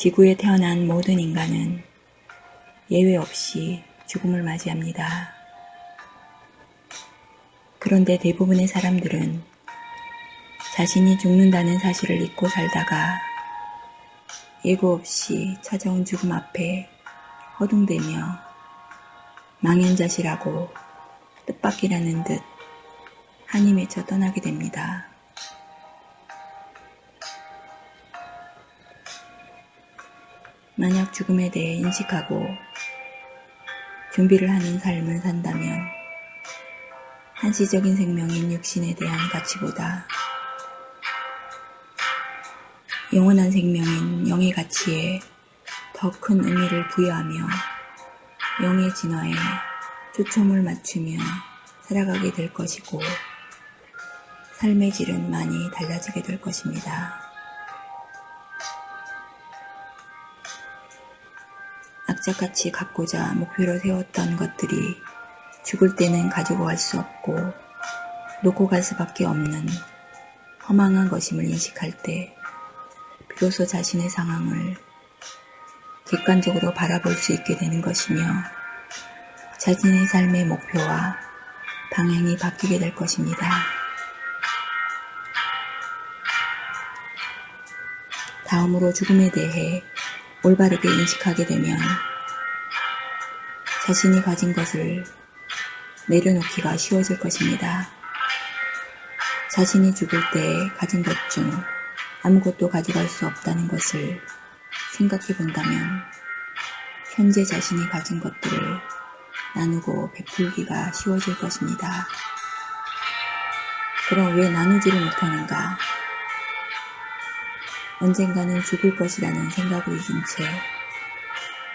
지구에 태어난 모든 인간은 예외 없이 죽음을 맞이합니다. 그런데 대부분의 사람들은 자신이 죽는다는 사실을 잊고 살다가 예고 없이 찾아온 죽음 앞에 허둥대며 망연자실하고 뜻밖이라는 듯 한이 맺혀 떠나게 됩니다. 만약 죽음에 대해 인식하고 준비를 하는 삶을 산다면 한시적인 생명인 육신에 대한 가치보다 영원한 생명인 영의 가치에 더 큰 의미를 부여하며 영의 진화에 초점을 맞추며 살아가게 될 것이고 삶의 질은 많이 달라지게 될 것입니다. 악착같이 갖고자 목표로 세웠던 것들이 죽을 때는 가지고 갈 수 없고 놓고 갈 수밖에 없는 허망한 것임을 인식할 때 비로소 자신의 상황을 객관적으로 바라볼 수 있게 되는 것이며 자신의 삶의 목표와 방향이 바뀌게 될 것입니다. 다음으로 죽음에 대해 올바르게 인식하게 되면 자신이 가진 것을 내려놓기가 쉬워질 것입니다. 자신이 죽을 때 가진 것 중 아무것도 가져갈 수 없다는 것을 생각해 본다면 현재 자신이 가진 것들을 나누고 베풀기가 쉬워질 것입니다. 그럼 왜 나누지를 못하는가? 언젠가는 죽을 것이라는 생각을 잊은 채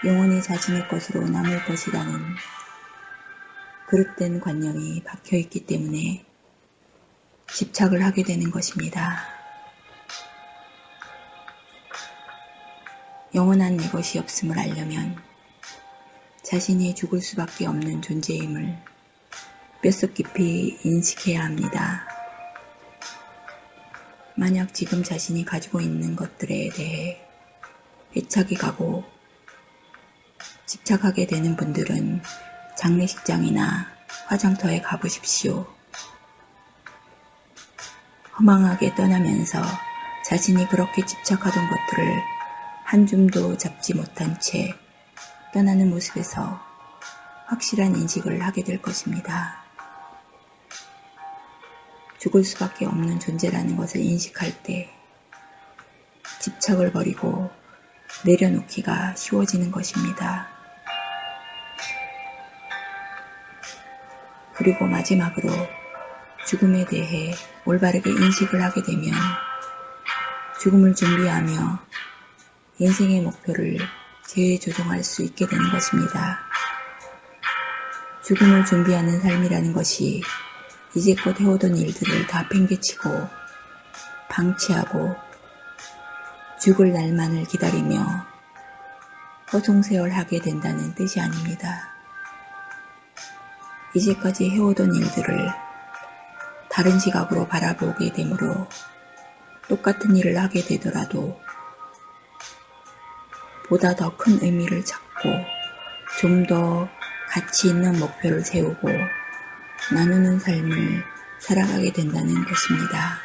영원히 자신의 것으로 남을 것이라는 그릇된 관념이 박혀 있기 때문에 집착을 하게 되는 것입니다. 영원한 내 것이 없음을 알려면 자신이 죽을 수밖에 없는 존재임을 뼛속 깊이 인식해야 합니다. 만약 지금 자신이 가지고 있는 것들에 대해 애착이 가고 집착하게 되는 분들은 장례식장이나 화장터에 가보십시오. 허망하게 떠나면서 자신이 그렇게 집착하던 것들을 한 줌도 잡지 못한 채 떠나는 모습에서 확실한 인식을 하게 될 것입니다. 죽을 수밖에 없는 존재라는 것을 인식할 때 집착을 버리고 내려놓기가 쉬워지는 것입니다. 그리고 마지막으로 죽음에 대해 올바르게 인식을 하게 되면 죽음을 준비하며 인생의 목표를 재조정할 수 있게 되는 것입니다. 죽음을 준비하는 삶이라는 것이 이제껏 해오던 일들을 다 팽개치고 방치하고 죽을 날만을 기다리며 허송세월하게 된다는 뜻이 아닙니다. 이제까지 해오던 일들을 다른 시각으로 바라보게 되므로 똑같은 일을 하게 되더라도 보다 더 큰 의미를 찾고 좀 더 가치 있는 목표를 세우고 나누는 삶을 살아가게 된다는 것입니다.